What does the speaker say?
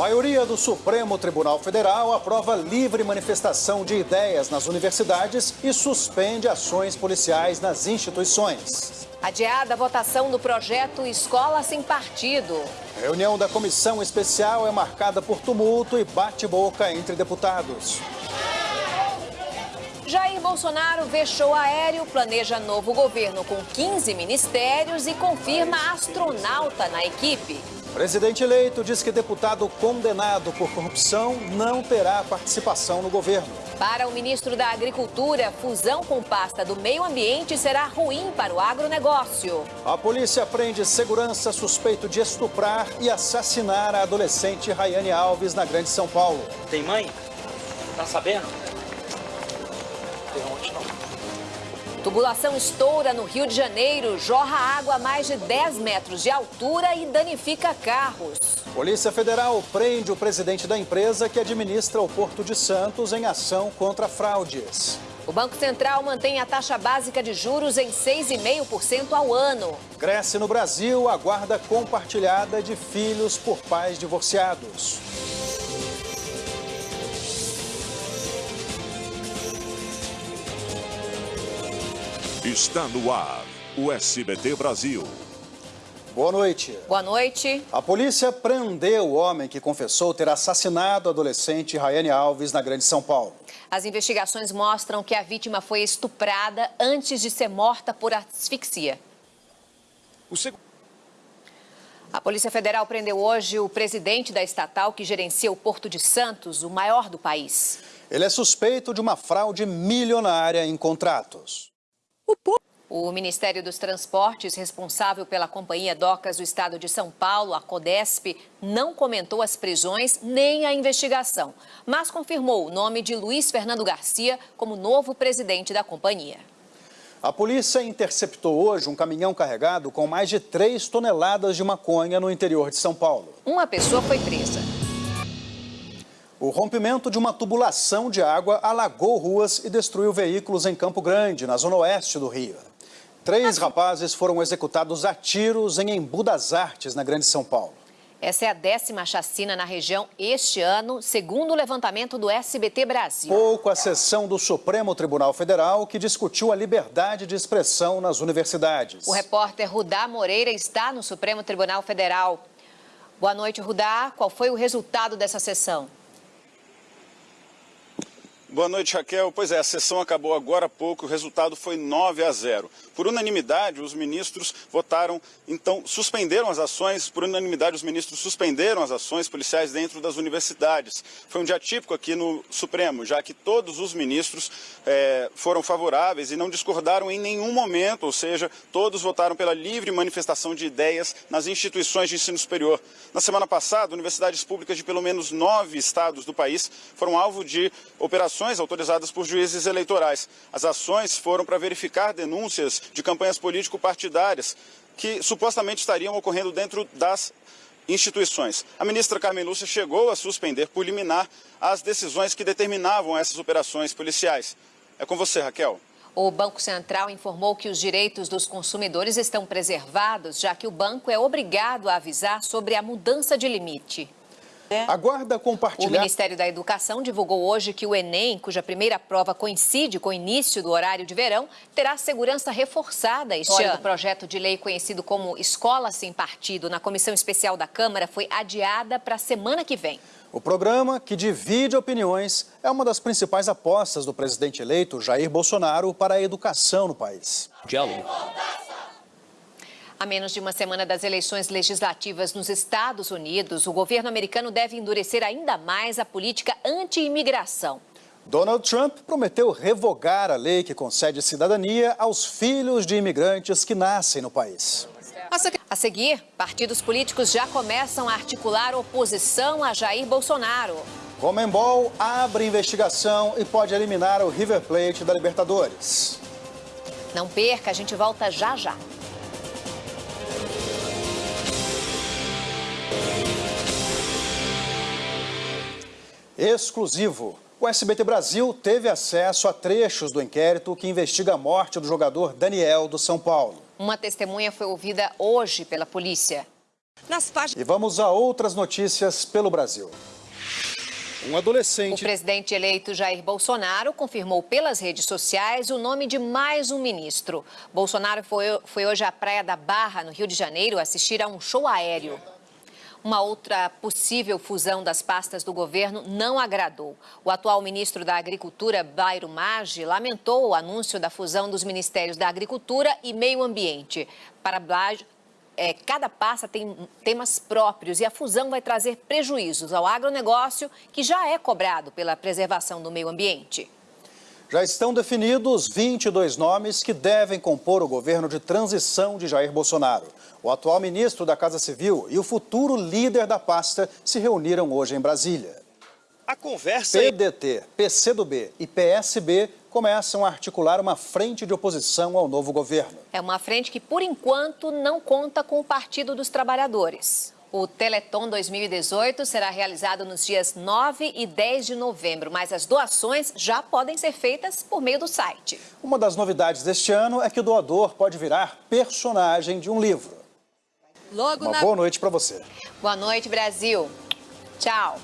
Maioria do Supremo Tribunal Federal aprova livre manifestação de ideias nas universidades e suspende ações policiais nas instituições. Adiada a votação do projeto Escola Sem Partido. A reunião da comissão especial é marcada por tumulto e bate-boca entre deputados. Jair Bolsonaro vê show aéreo, planeja novo governo com 15 ministérios e confirma astronauta na equipe. Presidente eleito diz que deputado condenado por corrupção não terá participação no governo. Para o ministro da Agricultura, fusão com pasta do meio ambiente será ruim para o agronegócio. A polícia prende segurança suspeito de estuprar e assassinar a adolescente Rayane Alves na Grande São Paulo. Tem mãe? Tá sabendo? Tem onde não. Tubulação estoura no Rio de Janeiro, jorra água a mais de 10 metros de altura e danifica carros. Polícia Federal prende o presidente da empresa que administra o Porto de Santos em ação contra fraudes. O Banco Central mantém a taxa básica de juros em 6,5% ao ano. Cresce no Brasil a guarda compartilhada de filhos por pais divorciados. Está no ar o SBT Brasil. Boa noite. Boa noite. A polícia prendeu o homem que confessou ter assassinado a adolescente Rayane Alves na Grande São Paulo. As investigações mostram que a vítima foi estuprada antes de ser morta por asfixia. Seg... A Polícia Federal prendeu hoje o presidente da estatal que gerencia o Porto de Santos, o maior do país. Ele é suspeito de uma fraude milionária em contratos. O Ministério dos Transportes, responsável pela Companhia Docas do Estado de São Paulo, a CODESP, não comentou as prisões nem a investigação, mas confirmou o nome de Luiz Fernando Garcia como novo presidente da companhia. A polícia interceptou hoje um caminhão carregado com mais de 3 toneladas de maconha no interior de São Paulo. Uma pessoa foi presa. O rompimento de uma tubulação de água alagou ruas e destruiu veículos em Campo Grande, na zona oeste do Rio. Três rapazes foram executados a tiros em Embu das Artes, na Grande São Paulo. Essa é a décima chacina na região este ano, segundo o levantamento do SBT Brasil. Pouco a sessão do Supremo Tribunal Federal que discutiu a liberdade de expressão nas universidades. O repórter Rudá Moreira está no Supremo Tribunal Federal. Boa noite, Rudá. Qual foi o resultado dessa sessão? Boa noite, Raquel. Pois é, a sessão acabou agora há pouco, o resultado foi 9 a 0. Por unanimidade, os ministros votaram, então, suspenderam as ações, por unanimidade, os ministros suspenderam as ações policiais dentro das universidades. Foi um dia típico aqui no Supremo, já que todos os ministros é, foram favoráveis e não discordaram em nenhum momento, ou seja, todos votaram pela livre manifestação de ideias nas instituições de ensino superior. Na semana passada, universidades públicas de pelo menos nove estados do país foram alvo de operações ações autorizadas por juízes eleitorais. As ações foram para verificar denúncias de campanhas político-partidárias que supostamente estariam ocorrendo dentro das instituições. A ministra Carmen Lúcia chegou a suspender por liminar as decisões que determinavam essas operações policiais. É com você, Raquel. O Banco Central informou que os direitos dos consumidores estão preservados, já que o banco é obrigado a avisar sobre a mudança de limite. A guarda compartilhada... O Ministério da Educação divulgou hoje que o Enem, cuja primeira prova coincide com o início do horário de verão, terá segurança reforçada este ano. O projeto de lei conhecido como Escola Sem Partido na Comissão Especial da Câmara foi adiada para a semana que vem. O programa, que divide opiniões, é uma das principais apostas do presidente eleito Jair Bolsonaro para a educação no país. Diálogo. A menos de uma semana das eleições legislativas nos Estados Unidos, o governo americano deve endurecer ainda mais a política anti-imigração. Donald Trump prometeu revogar a lei que concede cidadania aos filhos de imigrantes que nascem no país. A seguir, partidos políticos já começam a articular oposição a Jair Bolsonaro. Comembol abre investigação e pode eliminar o River Plate da Libertadores. Não perca, a gente volta já já. Exclusivo. O SBT Brasil teve acesso a trechos do inquérito que investiga a morte do jogador Daniel do São Paulo. Uma testemunha foi ouvida hoje pela polícia. nas páginas. E vamos a outras notícias pelo Brasil. Um O adolescente presidente eleito Jair Bolsonaro confirmou pelas redes sociais o nome de mais um ministro. Bolsonaro foi, foi hoje à Praia da Barra, no Rio de Janeiro, assistir a um show aéreo. Uma outra possível fusão das pastas do governo não agradou. O atual ministro da Agricultura, Bairo Maggi, lamentou o anúncio da fusão dos ministérios da Agricultura e Meio Ambiente. Para Blage, é, cada pasta tem temas próprios e a fusão vai trazer prejuízos ao agronegócio, que já é cobrado pela preservação do meio ambiente. Já estão definidos 22 nomes que devem compor o governo de transição de Jair Bolsonaro. O atual ministro da Casa Civil e o futuro líder da pasta se reuniram hoje em Brasília. A conversa PDT, PCdoB e PSB começam a articular uma frente de oposição ao novo governo. É uma frente que, por enquanto, não conta com o Partido dos Trabalhadores. O Teleton 2018 será realizado nos dias 9 e 10 de novembro, mas as doações já podem ser feitas por meio do site. Uma das novidades deste ano é que o doador pode virar personagem de um livro. Logo Uma na boa noite para você. Boa noite, Brasil. Tchau.